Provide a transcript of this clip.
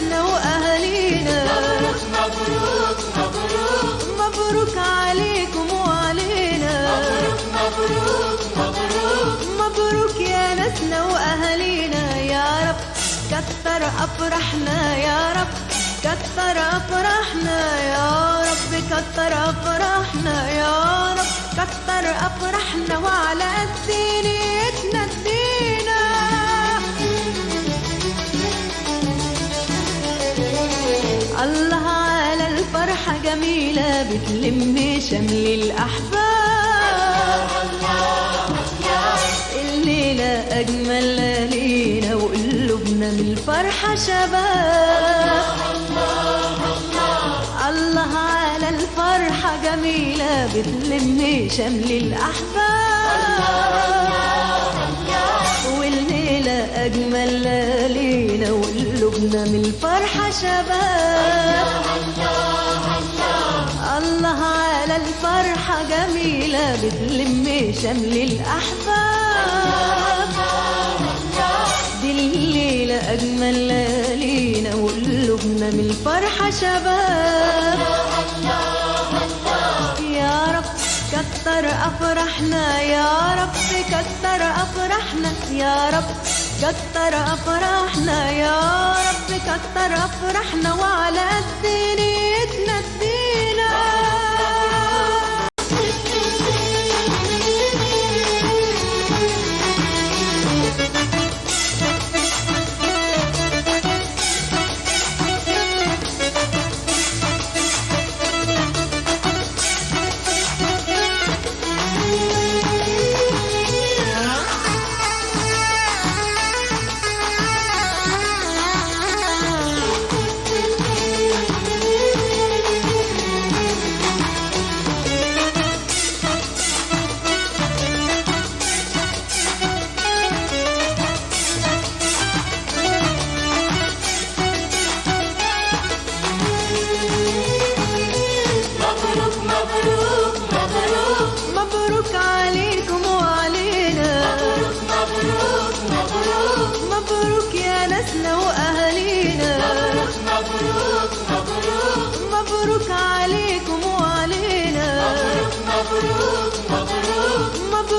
بلدنا وأهالينا مبروك مبروك مبروك مبروك عليكم وعلينا. مبروك مبروك مبروك مبروك يا ناسنا وأهالينا يا رب كثر أفراحنا. يا رب كثر أفراحنا. يا رب كثر أفراحنا. يا رب كثر افرحنا وعلى قدينا الفرحة جميلة بتلم شمل الأحباب. الليلة أجمل ليلة وقلوبنا من الفرحة شباب. الله على الفرحة جميلة بتلم شمل الأحباب. والليلة أجمل ليلة وقلوبنا من الفرحة شباب. الله على الفرحة جميلة بتلم شمل الأحباب. دي الليلة أجمل ليلة وقلوبنا من الفرحة شباب. يا رب كتر أفرحنا يا رب كتر أفرحنا يا رب كتر أفرحنا يا رب كتر أفرحنا وعلى قد